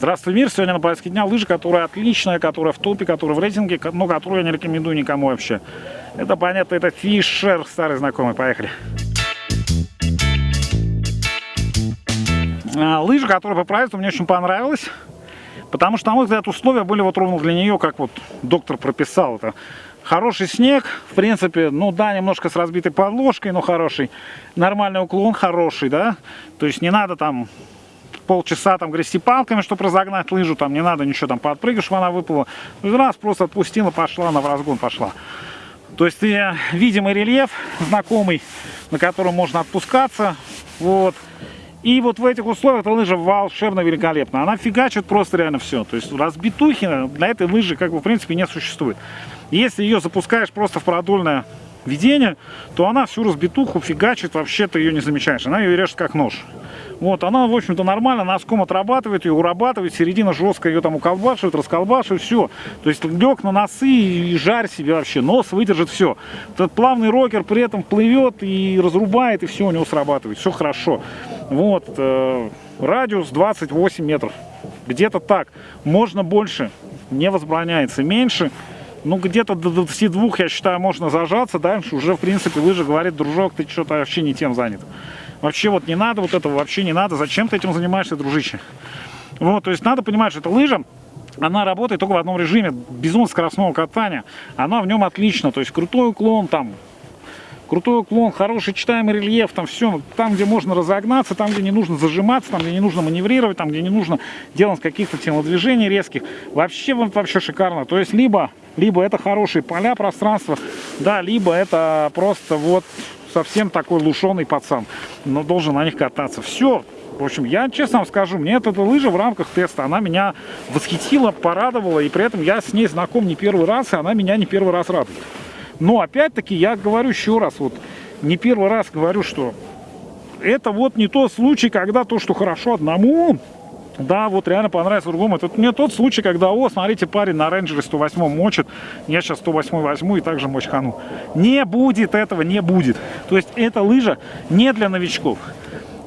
Здравствуй, мир! Сегодня на повестке дня лыжи, которая отличная, которая в топе, которая в рейтинге, но которую я не рекомендую никому вообще. Это понятно, это Фишер, старый знакомый. Поехали! А, лыжа, которая по правительству мне очень понравилась. Потому что, на мой взгляд, условия были вот ровно для нее, как вот доктор прописал это. Хороший снег, в принципе, ну да, немножко с разбитой подложкой, но хороший. Нормальный уклон, хороший, да. То есть не надо там полчаса там грести палками, чтобы разогнать лыжу, там не надо ничего там подпрыгивать, чтобы она выпала. Ну, раз просто отпустила, пошла, она в разгон пошла. То есть э, видимый рельеф знакомый, на котором можно отпускаться. Вот. И вот в этих условиях эта лыжа волшебно великолепна. Она фигачит просто реально все. То есть разбитухи для этой лыжи как бы в принципе не существует. Если ее запускаешь просто в продольное ведение, то она всю разбитуху фигачит, вообще ты ее не замечаешь. Она ее режет как нож. Вот, она, в общем-то, нормально, носком отрабатывает ее, урабатывает, середина жестко ее там уколбашивает, расколбашивает, все. То есть лег на носы и жарь себе вообще, нос выдержит все. Этот плавный рокер при этом плывет и разрубает, и все у него срабатывает, все хорошо. Вот, э, радиус 28 метров, где-то так. Можно больше, не возбраняется, меньше ну, где-то до 22, я считаю, можно зажаться. Дальше уже, в принципе, лыжа говорит, дружок, ты что-то вообще не тем занят. Вообще вот не надо вот этого, вообще не надо. Зачем ты этим занимаешься, дружище? Вот, то есть надо понимать, что эта лыжа, она работает только в одном режиме, безумно скоростного катания. Она в нем отлично, то есть крутой уклон там, крутой уклон, хороший читаемый рельеф, там все, там, где можно разогнаться, там, где не нужно зажиматься, там, где не нужно маневрировать, там, где не нужно делать каких-то телодвижений резких. Вообще, вообще шикарно. То есть, либо, либо это хорошие поля, пространства, да, либо это просто вот совсем такой лушеный пацан, но должен на них кататься. Все. В общем, я честно вам скажу, мне эта лыжа в рамках теста, она меня восхитила, порадовала, и при этом я с ней знаком не первый раз, и она меня не первый раз радует. Но опять-таки я говорю еще раз, вот не первый раз говорю, что это вот не тот случай, когда то, что хорошо одному, да, вот реально понравится другому. Это не тот случай, когда, о, смотрите, парень на рейнджере 108 мочит, я сейчас 108 возьму и также мочкану. Не будет этого, не будет. То есть эта лыжа не для новичков,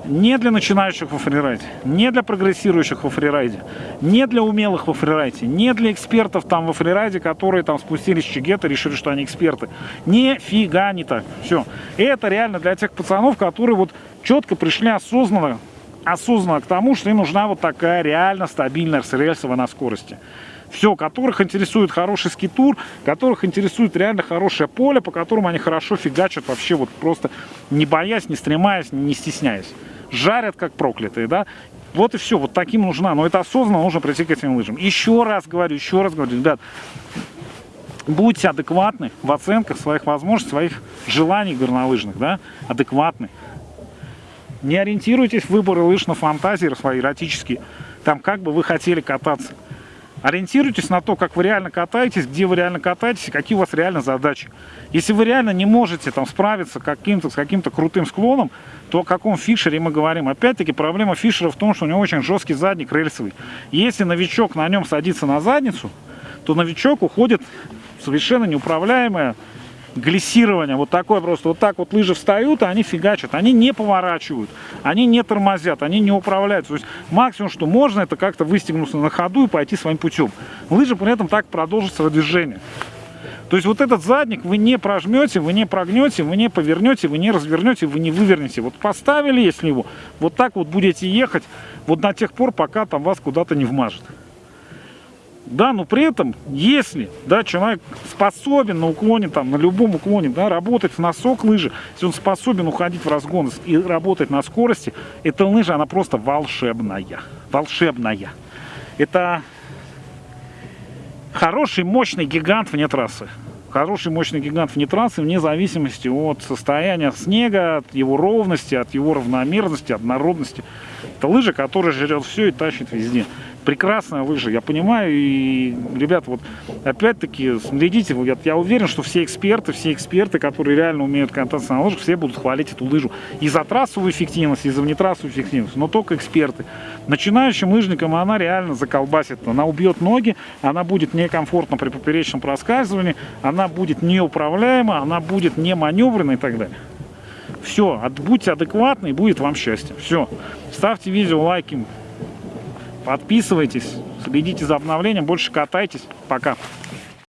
не для начинающих во фрирайде, не для прогрессирующих во фрирайде, не для умелых во фрирайде, не для экспертов там во фрирайде, которые там спустились с чигета, решили, что они эксперты. Нифига не так. Все. Это реально для тех пацанов, которые вот четко пришли осознанно осознанно к тому, что им нужна вот такая реально стабильная рельсовая на скорости. Все, которых интересует хороший скитур, которых интересует реально хорошее поле, по которому они хорошо фигачат вообще вот просто не боясь, не стремаясь, не стесняясь. Жарят как проклятые, да. Вот и все, вот таким нужна. Но это осознанно нужно прийти к этим лыжам. Еще раз говорю, еще раз говорю, ребят, будьте адекватны в оценках своих возможностей, своих желаний горнолыжных, да, адекватны. Не ориентируйтесь в выборы лыж на фантазии свои эротические, там как бы вы хотели кататься. Ориентируйтесь на то, как вы реально катаетесь, где вы реально катаетесь, какие у вас реально задачи. Если вы реально не можете там справиться каким-то с каким-то крутым склоном, то о каком фишере мы говорим? Опять-таки проблема фишера в том, что у него очень жесткий задник рельсовый. Если новичок на нем садится на задницу, то новичок уходит в совершенно неуправляемое глиссирование, вот такое просто, вот так вот лыжи встают, а они фигачат, они не поворачивают, они не тормозят, они не управляют. То есть максимум, что можно, это как-то выстегнуться на ходу и пойти своим путем. Лыжи при этом так продолжат свое движение. То есть вот этот задник вы не прожмете, вы не прогнете, вы не повернете, вы не развернете, вы не вывернете. Вот поставили, если его, вот так вот будете ехать, вот на тех пор, пока там вас куда-то не вмажет. Да, но при этом, если да, человек способен на уклоне, там, на любом уклоне, да, работать в носок лыжи, если он способен уходить в разгон и работать на скорости, эта лыжа, она просто волшебная. Волшебная. Это хороший, мощный гигант вне трассы. Хороший, мощный гигант вне трассы, вне зависимости от состояния снега, от его ровности, от его равномерности, однородности. Это лыжа, которая жрет все и тащит везде прекрасная лыжа, я понимаю, и, ребят, вот, опять-таки, следите, я, я уверен, что все эксперты, все эксперты, которые реально умеют кататься на лыжах, все будут хвалить эту лыжу и за трассовую эффективность, и за внетрассовую эффективность, но только эксперты. Начинающим лыжникам она реально заколбасит, она убьет ноги, она будет некомфортна при поперечном проскальзывании, она будет неуправляема, она будет не маневренной и так далее. Все, будьте адекватны, и будет вам счастье. Все. Ставьте видео лайки, Подписывайтесь, следите за обновлением, больше катайтесь. Пока.